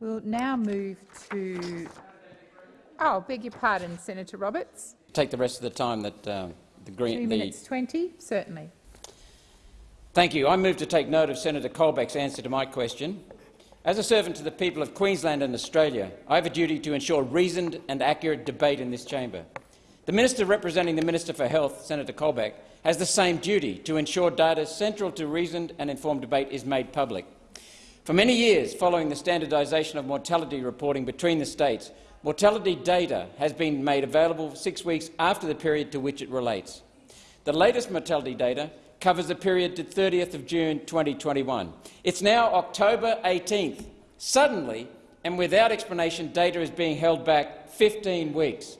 We'll now move to. Oh, beg your pardon, Senator Roberts. Take the rest of the time that uh, the Green. Two minutes twenty, certainly. Thank you. I move to take note of Senator Colbeck's answer to my question. As a servant to the people of Queensland and Australia, I have a duty to ensure reasoned and accurate debate in this chamber. The minister representing the Minister for Health, Senator Colbeck, has the same duty to ensure data central to reasoned and informed debate is made public. For many years following the standardisation of mortality reporting between the states, mortality data has been made available six weeks after the period to which it relates. The latest mortality data covers the period to 30th of June 2021. It's now October 18th. Suddenly, and without explanation, data is being held back 15 weeks.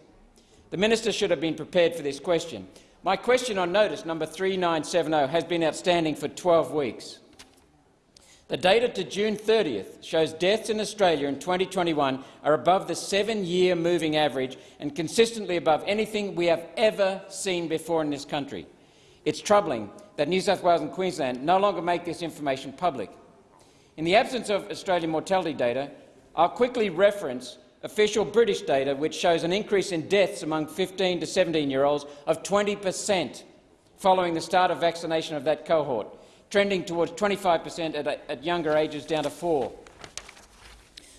The minister should have been prepared for this question. My question on notice number 3970 has been outstanding for 12 weeks. The data to June 30th shows deaths in Australia in 2021 are above the seven-year moving average and consistently above anything we have ever seen before in this country. It's troubling that New South Wales and Queensland no longer make this information public. In the absence of Australian mortality data, I'll quickly reference official British data which shows an increase in deaths among 15 to 17-year-olds of 20 per cent following the start of vaccination of that cohort trending towards 25 per cent at younger ages down to 4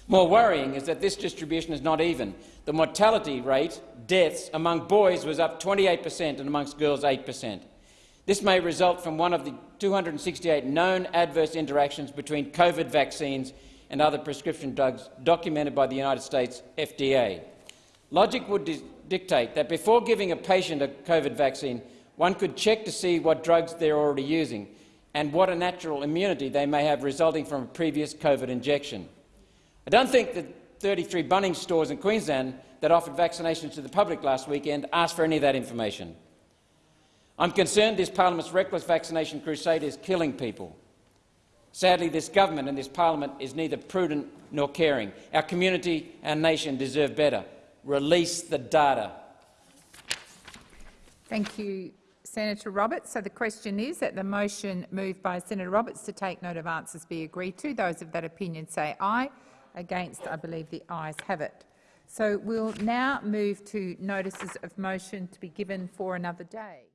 More worrying is that this distribution is not even. The mortality rate, deaths, among boys was up 28 per cent and amongst girls 8 per cent. This may result from one of the 268 known adverse interactions between COVID vaccines and other prescription drugs documented by the United States FDA. Logic would dictate that before giving a patient a COVID vaccine, one could check to see what drugs they're already using and what a natural immunity they may have resulting from a previous COVID injection. I don't think that 33 Bunnings stores in Queensland that offered vaccinations to the public last weekend asked for any of that information. I'm concerned this parliament's reckless vaccination crusade is killing people. Sadly, this government and this parliament is neither prudent nor caring. Our community, our nation deserve better. Release the data. Thank you, Senator Roberts. So the question is that the motion moved by Senator Roberts to take note of answers be agreed to. Those of that opinion say aye. Against, I believe the ayes have it. So we'll now move to notices of motion to be given for another day.